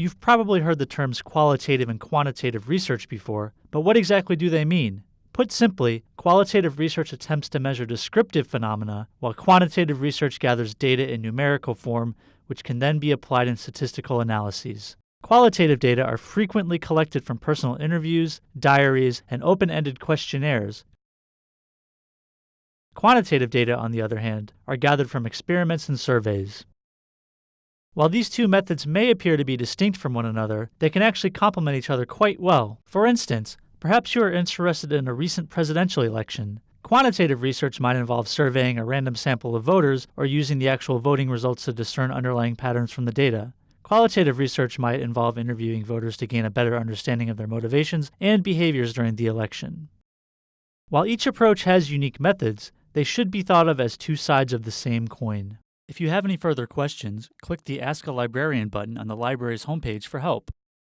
You've probably heard the terms qualitative and quantitative research before, but what exactly do they mean? Put simply, qualitative research attempts to measure descriptive phenomena, while quantitative research gathers data in numerical form, which can then be applied in statistical analyses. Qualitative data are frequently collected from personal interviews, diaries, and open ended questionnaires. Quantitative data, on the other hand, are gathered from experiments and surveys. While these two methods may appear to be distinct from one another, they can actually complement each other quite well. For instance, perhaps you are interested in a recent presidential election. Quantitative research might involve surveying a random sample of voters or using the actual voting results to discern underlying patterns from the data. Qualitative research might involve interviewing voters to gain a better understanding of their motivations and behaviors during the election. While each approach has unique methods, they should be thought of as two sides of the same coin. If you have any further questions, click the Ask a Librarian button on the library's homepage for help.